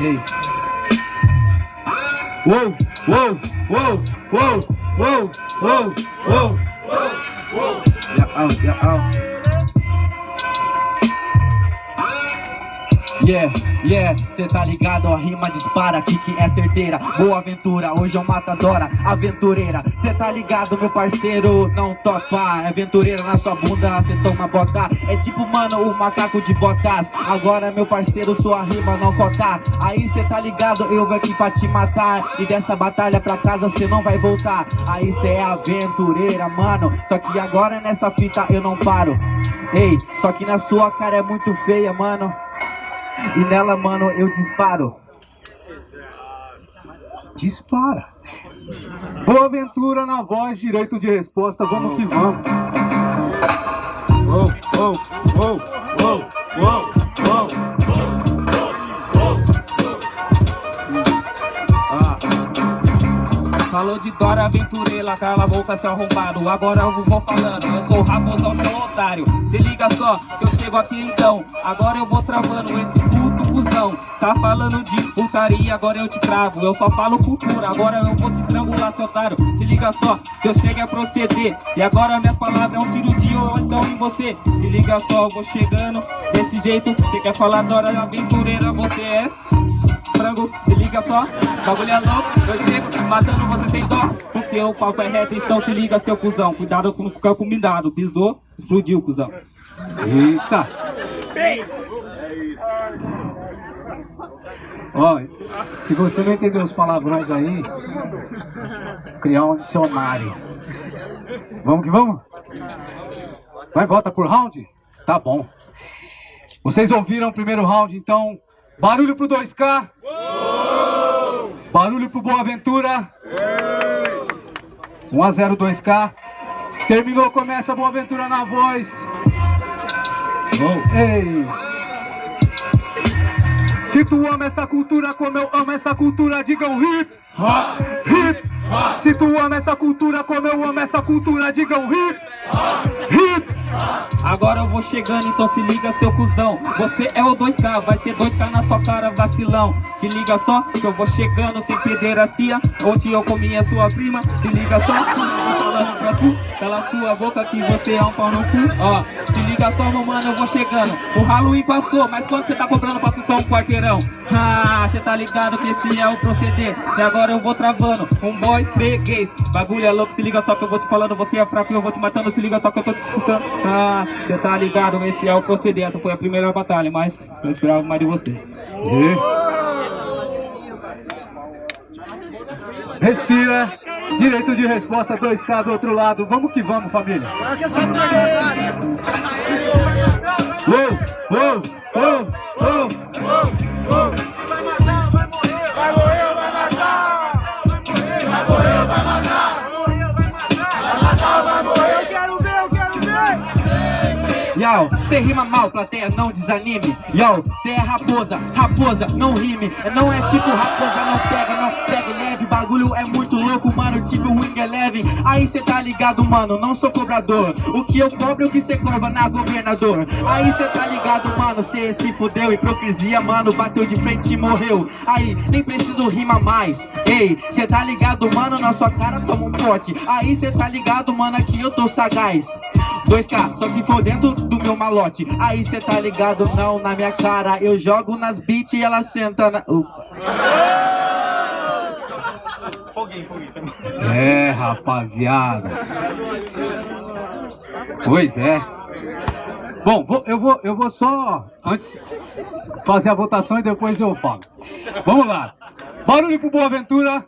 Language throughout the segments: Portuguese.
Ei. Uou, uou, uou, uou, uou, uou, uou, uou. Yeah, oh, yeah, oh. Yeah, yeah, cê tá ligado, a rima dispara, que que é certeira. Boa aventura, hoje é matadora, aventureira. Cê tá ligado, meu parceiro, não topa Aventureira na sua bunda, cê toma bota. É tipo, mano, o macaco de botas. Agora, meu parceiro, sua rima não cota. Aí cê tá ligado, eu vou aqui pra te matar. E dessa batalha pra casa cê não vai voltar. Aí cê é aventureira, mano. Só que agora nessa fita eu não paro. Ei, só que na sua cara é muito feia, mano e nela, mano, eu disparo. Dispara. Boa aventura na voz, direito de resposta, vamos que vamos. Uou, uou, uou, uou, uou. Falou de Dora Aventureira, cala a boca seu arrombado. Agora eu vou falando, eu sou raposão, seu otário. Se liga só, que eu chego aqui então. Agora eu vou travando esse puto cuzão. Tá falando de putaria, agora eu te travo Eu só falo cultura, agora eu vou te estrangular, seu otário. Se liga só, que eu chego a proceder. E agora minhas palavras é um tiro de então em você. Se liga só, eu vou chegando desse jeito. Você quer falar Dora Aventureira, você é frango, liga só, bagulho é louco, eu chego matando você sem dó, porque o papo é reto, então se liga seu cuzão, cuidado com o campo minado, pisou, explodiu cuzão. Eita! Ó, se você não entendeu os palavrões aí, criar um dicionário. Vamos que vamos? Vai, volta por round? Tá bom. Vocês ouviram o primeiro round, então Barulho pro 2K. Barulho pro Boa Aventura. 1 a 0 2K. Terminou, começa Boa Aventura na voz. Oh. Ei. Se tu ama essa cultura como eu amo essa cultura, digam hip, hip. Se tu ama essa cultura como eu amo essa cultura, digam hip, hip. Agora eu vou chegando, então se liga seu cuzão. Você é o 2K, vai ser 2K na sua cara, vacilão. Se liga só, que eu vou chegando sem pederastia Onde eu comi a sua prima. Se liga só, tu Pela sua boca que você é um pau no cu. Ó, se liga só, meu mano, eu vou chegando. O Halloween passou, mas quanto você tá cobrando pra assustar um quarteirão? Ah, cê tá ligado que esse é o proceder. E agora eu vou travando, um boy freguês Bagulho é louco, se liga só que eu vou te falando. Você é fraco e eu vou te matando Se liga só que eu tô te escutando. Ah, cê tá ligado, esse é o proceder. Essa foi a primeira batalha, mas eu esperava mais de você. E... Respira Direito de resposta 2K do outro lado. Vamos que vamos, família. Uou, uou, uou, uou, uou, uou. Yo, cê rima mal, plateia, não desanime. Yo, cê é raposa, raposa, não rime. Não é tipo raposa, não pega, não pega Bagulho é muito louco, mano, tipo Wing Eleven. Aí cê tá ligado, mano, não sou cobrador. O que eu cobro é o que cê cobra na governador. Aí cê tá ligado, mano, cê se fudeu. Hipocrisia, mano, bateu de frente e morreu. Aí, nem preciso rimar mais. Ei, cê tá ligado, mano, na sua cara toma um pote. Aí cê tá ligado, mano, aqui eu tô sagaz. 2K, só se for dentro do meu malote. Aí cê tá ligado, não, na minha cara. Eu jogo nas beats e ela senta na... Uh. É, rapaziada Pois é Bom, eu vou, eu vou só antes fazer a votação e depois eu falo. Vamos lá. Barulho pro Boa Aventura.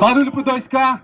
Barulho pro 2K.